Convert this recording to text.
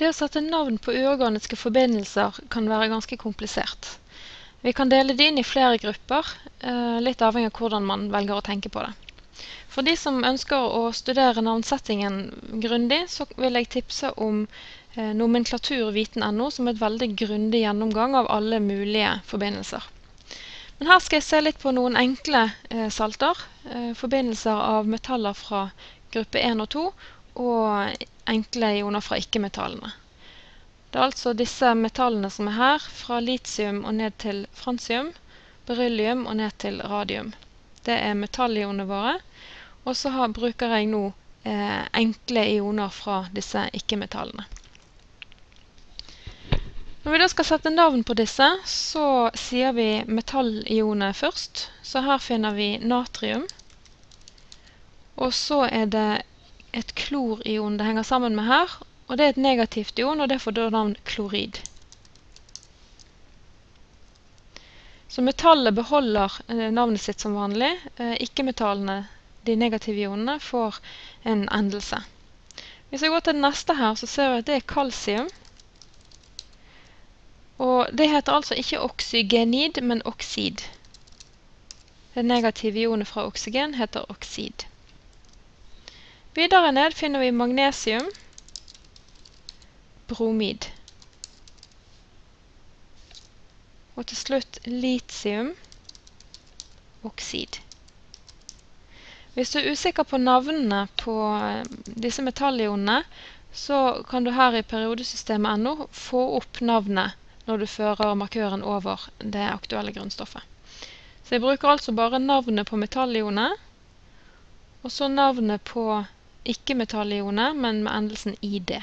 Det å sette navn på uorganiske forbindelser kan være ganske komplisert. Vi kan dele det inn i flere grupper, eh, litt avhengig av hvordan man velger å tenke på det. For de som ønsker å studere navnsettingen grundig, så vil jeg tipse om eh, nomenklaturviten.no, som er et veldig grundig gjennomgang av alle mulige forbindelser. Men her skal jeg se litt på noen enkle eh, salter. Forbindelser av metaller fra gruppe 1 og 2, og enkle ioner fra ikke-metallene. Det er altså disse metallene som er her, fra litium og ned til fransium, beryllium og ned til radium. Det er metallionene våre. Og så bruker jeg nå eh, enkle ioner fra disse ikke-metallene. Når vi da skal sette navn på disse, så sier vi metallionene først. Så her finner vi natrium. Og så er det et klorion det henger sammen med her, og det er et negativt ion, og det får da navn klorid. Så metallet beholder eh, navnet sitt som vanlig. Eh, ikke-metallene, de negative ionene, får en endelse. Hvis jeg går til det neste her, så ser vi at det er kalsium. Og det heter altså ikke oksygenid, men oksid. Det negative ionet fra oksygen heter oksid. Videre ned finner vi magnesium, bromid. Og til slutt litium, oksid. Hvis du er usikker på navnene på eh, disse metallionene, så kan du her i periodesystemet.no få opp navnet når du fører markøren over det aktuelle grunnstoffet. Så jeg bruker altså bare navnet på metallionet, og så navnet på ikke metallionet, men med endelsen ID.